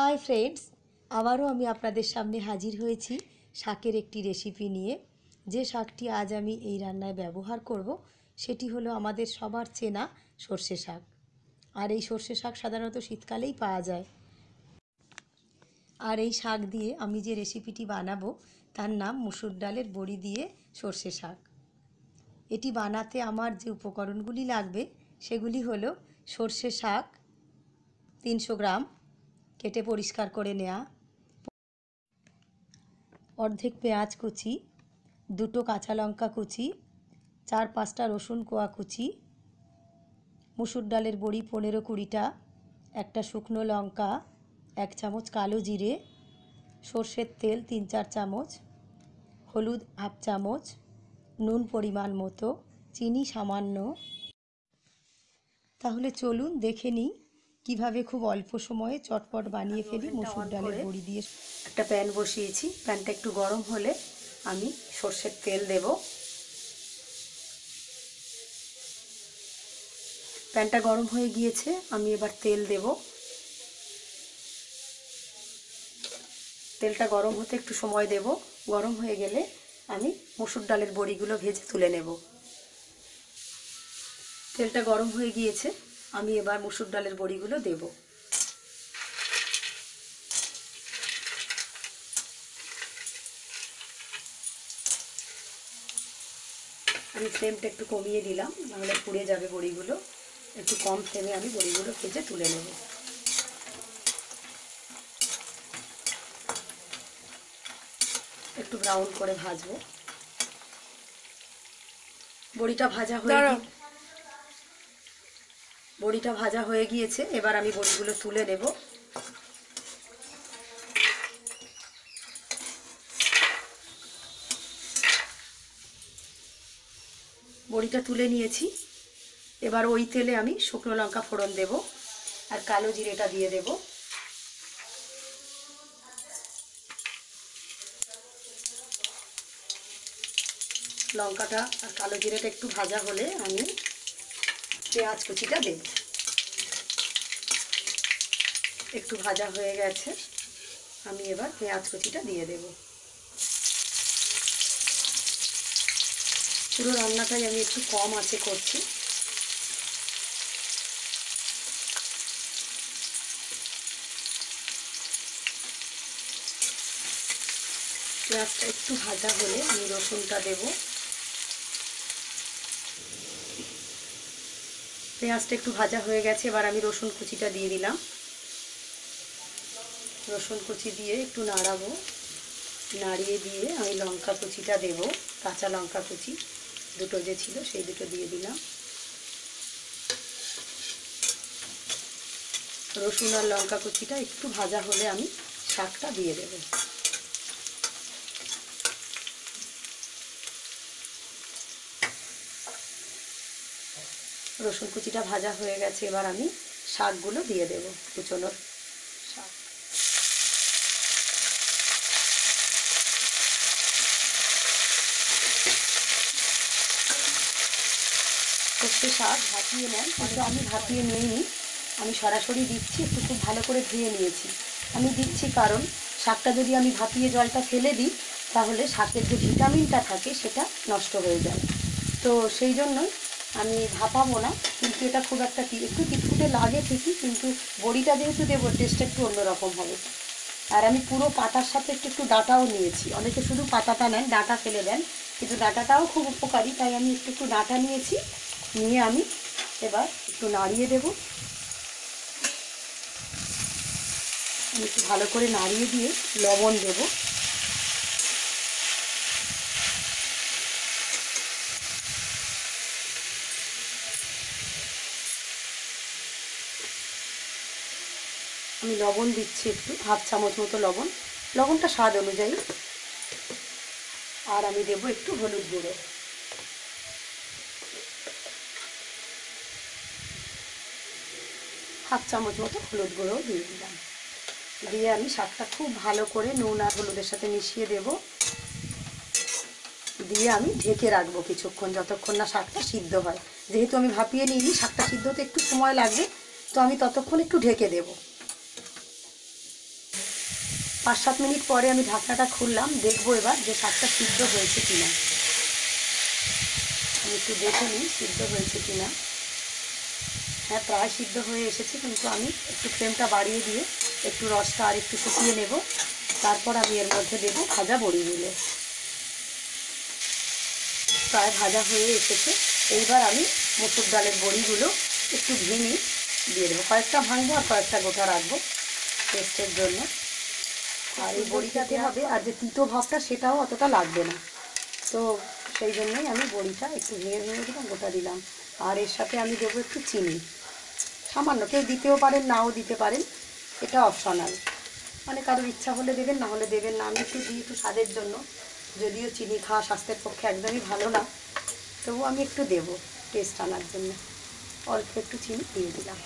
Hi friends আবারও আমি আপনাদের সামনে হাজির হয়েছি শাকের একটি রেসিপি নিয়ে। যে শাকটি আজ আমি এই রান্নায় ব্যবহার করব, সেটি হলো আমাদের সবার চেনা সর্ষে শাক। আর এই সর্ষে শাক সাধারণত শীতকালেই পাওয়া যায়। আর এই শাক দিয়ে আমি যে রেসিপিটি বানাবো, তার নাম মুসুর ডালের বড়ি দিয়ে সর্ষে শাক। এটি বানাতে আমার যে উপকরণগুলি লাগবে, সেগুলি হলো সর্ষে শাক তিনশো গ্রাম কেটে পরিষ্কার করে নেওয়া অর্ধেক পেঁয়াজ কুচি, দুটো কাঁচা লঙ্কা কুচি, চার পাঁচটা রসুন কোয়া কুচি, মুসুর ডালের বড়ি পনেরো কুড়িটা, একটা শুকনো লঙ্কা, এক চামচ কালো জিরে, সর্ষের তেল তিন চার চামচ, হলুদ হাফ চামচ, নুন পরিমাণ মতো, চিনি সামান্য। তাহলে চলুন দেখে নিই কীভাবে খুব অল্প সময়ে চটপট বানিয়ে ফেলি মসুর ডালের বড়ি দিয়ে। একটা প্যান বসিয়েছি। প্যানটা একটু গরম হলে আমি সর্ষের তেল দেব। প্যানটা গরম হয়ে গিয়েছে আমি এবার তেল দেব। তেলটা গরম হতে একটু সময় দেব। গরম হয়ে গেলে আমি মসুর ডালের বড়িগুলো ভেজে তুলে নেব। তেলটা গরম হয়ে গিয়েছে। আমি এবার মসুর ডালের বড়িগুলো দেব। আমি ফ্লেমটা একটু কমিয়ে দিলাম নাহলে পুড়ে যাবে বড়িগুলো। একটু কম ফ্লেমে আমি বড়িগুলো ভেজে তুলে নেব। একটু ব্রাউন করে ভাজবো। বড়িটা ভাজা হয়ে বড়িটা ভাজা হয়ে গিয়েছে, এবার আমি বড়িগুলো তুলে নেব। বড়িটা তুলে নিয়েছি। এবার ওই তেলে আমি শুকনো লঙ্কা ফোড়ন দেব আর কালো জিরেটা দিয়ে দেব। লঙ্কাটা আর কালো জিরেটা একটু ভাজা হলে আমি পেঁয়াজ কুচিটা দেব একটু ভাজা হয়ে গেছে। আমি এবার পেঁয়াজ কুচিটা দিয়ে দেব। পুরো রান্নাটাই আমি একটু কম আছে করছি। পেঁয়াজটা একটু ভাজা হলে আমি রসুনটা দেবো। পেঁয়াজটা একটু ভাজা হয়ে গেছে, এবার আমি রসুন কুচিটা দিয়ে দিলাম। রসুন কুচি দিয়ে একটু নাড়াবো। নাড়িয়ে দিয়ে আমি লঙ্কা কুচিটা দেব, কাঁচা লঙ্কা কুচি, দুটো যে ছিল সেই দুটো দিয়ে দিলাম। রসুন আর লঙ্কা কুচিটা একটু ভাজা হলে আমি শাকটা দিয়ে দেবো। রসুন কুচিটা ভাজা হয়ে গেছে, এবার আমি শাকগুলো দিয়ে দেব, কুচোনোর শাক। সর্ষে শাক ভাপিয়ে নেন কিন্তু আমি ভাপিয়ে নিইনি, আমি সরাসরি দিচ্ছি, একটু খুব ভালো করে ধুয়ে নিয়েছি। আমি দিচ্ছি কারণ শাকটা যদি আমি ভাপিয়ে জলটা ফেলে দিই, তাহলে শাকের যে ভিটামিনটা থাকে, সেটা নষ্ট হয়ে যায়। তো সেই জন্যই আমি ভাপাবো না, কিন্তু এটা খুব একটা একটু টিটকুটে লাগে ঠিকই, কিন্তু বড়িটা যেহেতু দেবো টেস্টটা একটু অন্যরকম হবে। আর আমি পুরো পাতার সাথে একটু একটু ডাঁটাও নিয়েছি। অনেকে শুধু পাতাটা নেন, ডাঁটা ফেলে দেন, কিন্তু ডাঁটাটাও খুব উপকারী, তাই আমি একটু একটু ডাঁটা নিয়েছি। নিয়ে আমি এবার একটু নাড়িয়ে দেব। আমি একটু ভালো করে নাড়িয়ে দিয়ে লবণ দেবো। আমি লবণ দিচ্ছি একটু, হাফ চামচ মতো লবণ। লবণটা স্বাদ অনুযায়ী। আর আমি দেব একটু হলুদ গুঁড়ো। হাফ চামচ মতো হলুদ গুঁড়ো দিয়ে দিলাম। দিয়ে আমি শাকটা খুব ভালো করে নুন আর হলুদের সাথে মিশিয়ে দেব। দিয়ে আমি ঢেকে রাখব কিছুক্ষণ, যতক্ষণ না শাকটা সিদ্ধ হয়। যেহেতু আমি ভাপিয়ে নিইনি, শাকটা সিদ্ধ হতে একটু সময় লাগবে, তো আমি ততক্ষণ একটু ঢেকে দেবো। পাঁচ সাত মিনিট পরে আমি ঢাকনাটা খুললাম, দেখব এবার যে শাকটা সিদ্ধ হয়েছে কিনা। আমি একটু দেখে নিই সিদ্ধ হয়েছে কিনা। হ্যাঁ প্রায় সিদ্ধ হয়ে এসেছে, কিন্তু আমি একটু ফ্লেমটা বাড়িয়ে দিয়ে একটু রসটা আর একটু শুকিয়ে নেব। তারপর আমি এর মধ্যে দেবো ভাজা বড়িগুলো। প্রায় ভাজা হয়ে এসেছে। এইবার আমি মুসুর ডালের বড়িগুলো একটু ভেঙে দিয়ে দেবো। কয়েকটা ভাঙবো আর কয়েকটা গোটা রাখব টেস্টের জন্য। আর এই বড়িটাতে হবে, আর যে তিতো ভাবটা সেটাও অতটা লাগবে না। তো সেই জন্যই আমি বড়িটা একটু ভেঙে ভেঙে দিলাম গোটা দিলাম। আর এর সাথে আমি দেবো একটু চিনি। সামান্য কেউ দিতেও পারেন, নাও দিতে পারেন, এটা অপশনাল। মানে কারোর ইচ্ছা হলে দেবেন, না হলে দেবেন না। আমি একটু দিই একটু স্বাদের জন্য। যদিও চিনি খাওয়া স্বাস্থ্যের পক্ষে একদমই ভালো না। তবু আমি একটু দেবো টেস্ট আনার জন্য। অল্প একটু চিনি দিয়ে দিলাম।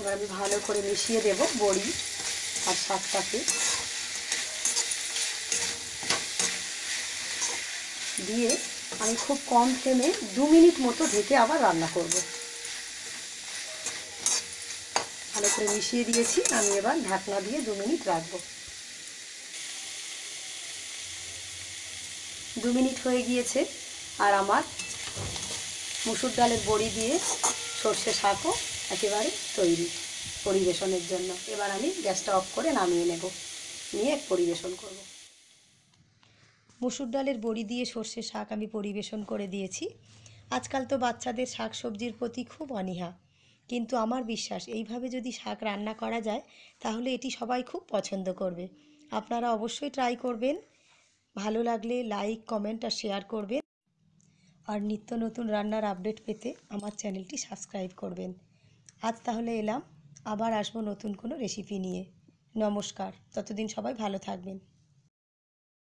এবার আমি ভালো করে মিশিয়ে দেব বড়ি আর শাকটাকে। দিয়ে আমি খুব কম ফ্লেমে দু মিনিট মতো ঢেকে আবার রান্না করব। ভালো করে মিশিয়ে দিয়েছি, আমি এবার ঢাকনা দিয়ে দু মিনিট রাখব। দু মিনিট হয়ে গিয়েছে আর আমার মুসুর ডালের বড়ি দিয়ে সর্ষে শাকও একেবারে তৈরি পরিবেশনের জন্য। এবার আমি গ্যাসটা অফ করে নামিয়ে নেব। নিয়ে পরিবেশন করব। মুসুর ডালের বড়ি দিয়ে সর্ষে শাক আমি পরিবেশন করে দিয়েছি। আজকাল তো বাচ্চাদের শাক সবজির প্রতি খুব অনীহা। কিন্তু আমার বিশ্বাস, এইভাবে যদি শাক রান্না করা যায়, তাহলে এটি সবাই খুব পছন্দ করবে। আপনারা অবশ্যই ট্রাই করবেন। ভালো লাগলে লাইক কমেন্ট আর শেয়ার করবেন। আর নিত্য নতুন রান্নার আপডেট পেতে আমার চ্যানেলটি সাবস্ক্রাইব করবেন। আজ তাহলে এলাম। আবার আসব নতুন কোনো রেসিপি নিয়ে। নমস্কার। ততদিন সবাই ভালো থাকবেন।